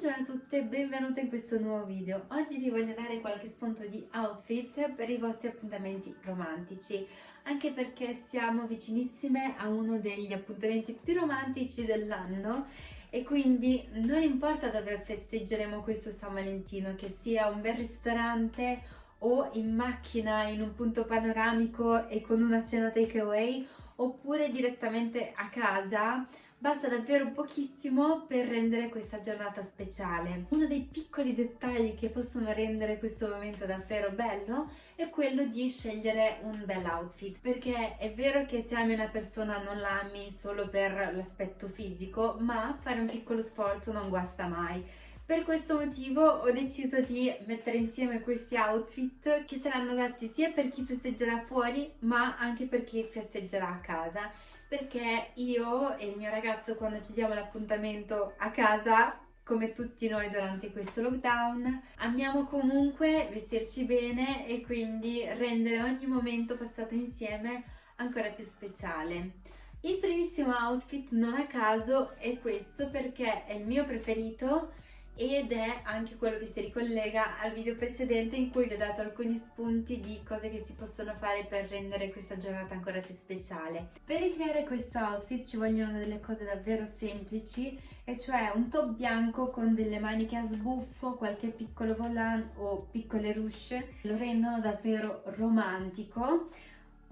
Buongiorno a tutte e benvenute in questo nuovo video. Oggi vi voglio dare qualche spunto di outfit per i vostri appuntamenti romantici, anche perché siamo vicinissime a uno degli appuntamenti più romantici dell'anno e quindi non importa dove festeggeremo questo San Valentino, che sia un bel ristorante o in macchina in un punto panoramico e con una cena takeaway oppure direttamente a casa Basta davvero pochissimo per rendere questa giornata speciale. Uno dei piccoli dettagli che possono rendere questo momento davvero bello è quello di scegliere un bel outfit perché è vero che se ami una persona non l'ami solo per l'aspetto fisico ma fare un piccolo sforzo non guasta mai. Per questo motivo ho deciso di mettere insieme questi outfit che saranno adatti sia per chi festeggerà fuori ma anche per chi festeggerà a casa perché io e il mio ragazzo quando ci diamo l'appuntamento a casa come tutti noi durante questo lockdown amiamo comunque vestirci bene e quindi rendere ogni momento passato insieme ancora più speciale. Il primissimo outfit non a caso è questo perché è il mio preferito ed è anche quello che si ricollega al video precedente in cui vi ho dato alcuni spunti di cose che si possono fare per rendere questa giornata ancora più speciale. Per ricreare questo outfit ci vogliono delle cose davvero semplici e cioè un top bianco con delle maniche a sbuffo, qualche piccolo volant o piccole ruche, lo rendono davvero romantico,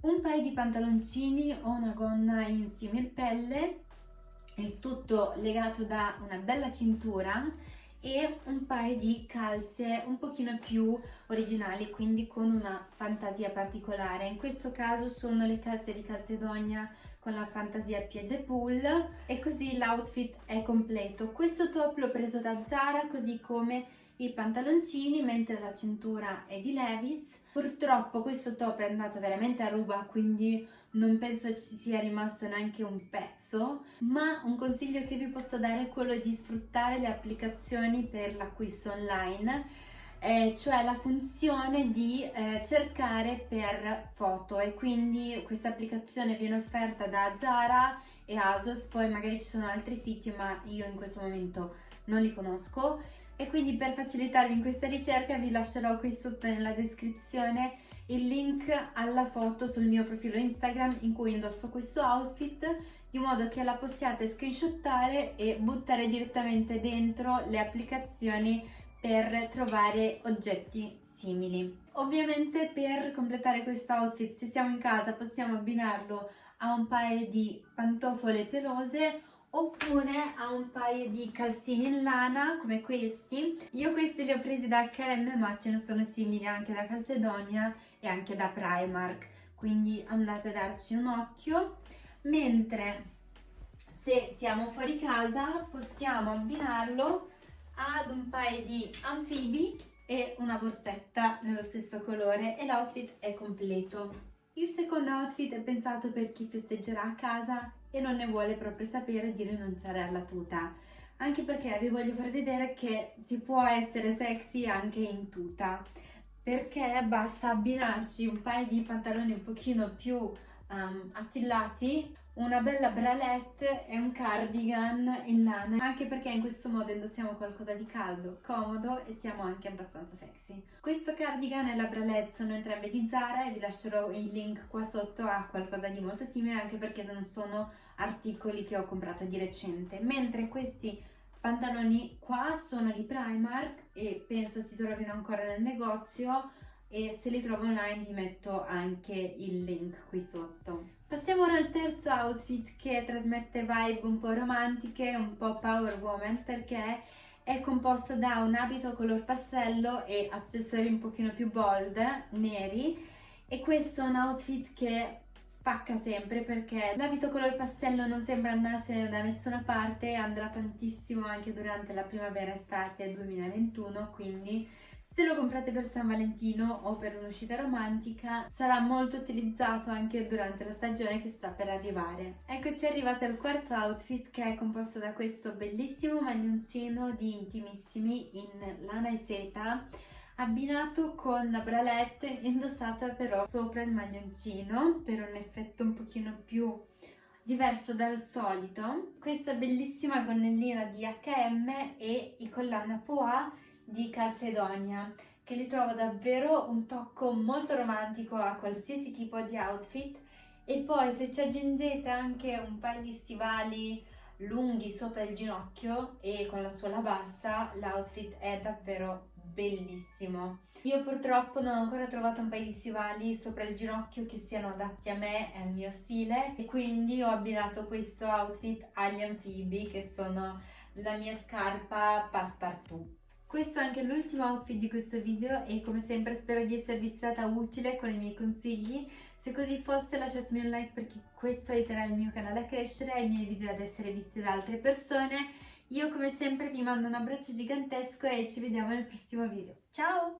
un paio di pantaloncini o una gonna in simil pelle, il tutto legato da una bella cintura e un paio di calze un pochino più originali, quindi con una fantasia particolare. In questo caso sono le calze di Calzedonia con la fantasia piede pull e così l'outfit è completo. Questo top l'ho preso da Zara così come i pantaloncini mentre la cintura è di Levis. Purtroppo questo top è andato veramente a ruba, quindi non penso ci sia rimasto neanche un pezzo, ma un consiglio che vi posso dare è quello di sfruttare le applicazioni per l'acquisto online, eh, cioè la funzione di eh, cercare per foto. E quindi questa applicazione viene offerta da Zara e Asos, poi magari ci sono altri siti ma io in questo momento non li conosco e quindi per facilitarvi in questa ricerca vi lascerò qui sotto nella descrizione il link alla foto sul mio profilo Instagram in cui indosso questo outfit di modo che la possiate screenshottare e buttare direttamente dentro le applicazioni per trovare oggetti simili. Ovviamente per completare questo outfit se siamo in casa possiamo abbinarlo a un paio di pantofole pelose oppure a un paio di calzini in lana come questi. Io questi li ho presi da H&M ma ce ne sono simili anche da Calzedonia e anche da Primark. Quindi andate a darci un occhio. Mentre se siamo fuori casa possiamo abbinarlo ad un paio di anfibi e una borsetta nello stesso colore e l'outfit è completo. Il secondo outfit è pensato per chi festeggerà a casa e non ne vuole proprio sapere di rinunciare alla tuta. Anche perché vi voglio far vedere che si può essere sexy anche in tuta. Perché basta abbinarci un paio di pantaloni un pochino più um, attillati una bella bralette e un cardigan in lana. Anche perché in questo modo indossiamo qualcosa di caldo, comodo e siamo anche abbastanza sexy. Questo cardigan e la bralette sono entrambe di Zara e vi lascerò il link qua sotto a qualcosa di molto simile anche perché non sono articoli che ho comprato di recente. Mentre questi pantaloni qua sono di Primark e penso si trovino ancora nel negozio e se li trovo online vi metto anche il link qui sotto. Passiamo ora al terzo outfit che trasmette vibe un po' romantiche, un po' power woman perché è composto da un abito color passello e accessori un pochino più bold, neri e questo è un outfit che spacca sempre perché l'abito color pastello non sembra andarsene da nessuna parte andrà tantissimo anche durante la primavera-estate 2021 quindi se lo comprate per San Valentino o per un'uscita romantica sarà molto utilizzato anche durante la stagione che sta per arrivare. Eccoci arrivati al quarto outfit che è composto da questo bellissimo maglioncino di intimissimi in lana e seta abbinato con la bralette indossata però sopra il maglioncino per un effetto un pochino più diverso dal solito questa bellissima gonnellina di H&M e i collana Poa di Calcedonia che li trovo davvero un tocco molto romantico a qualsiasi tipo di outfit. E poi se ci aggiungete anche un paio di stivali lunghi sopra il ginocchio e con la suola bassa l'outfit è davvero bellissimo. Io purtroppo non ho ancora trovato un paio di stivali sopra il ginocchio che siano adatti a me e al mio stile. E quindi ho abbinato questo outfit agli anfibi che sono la mia scarpa passepartout questo è anche l'ultimo outfit di questo video e come sempre spero di esservi stata utile con i miei consigli. Se così fosse lasciatemi un like perché questo aiuterà il mio canale a crescere e i miei video ad essere visti da altre persone. Io come sempre vi mando un abbraccio gigantesco e ci vediamo nel prossimo video. Ciao!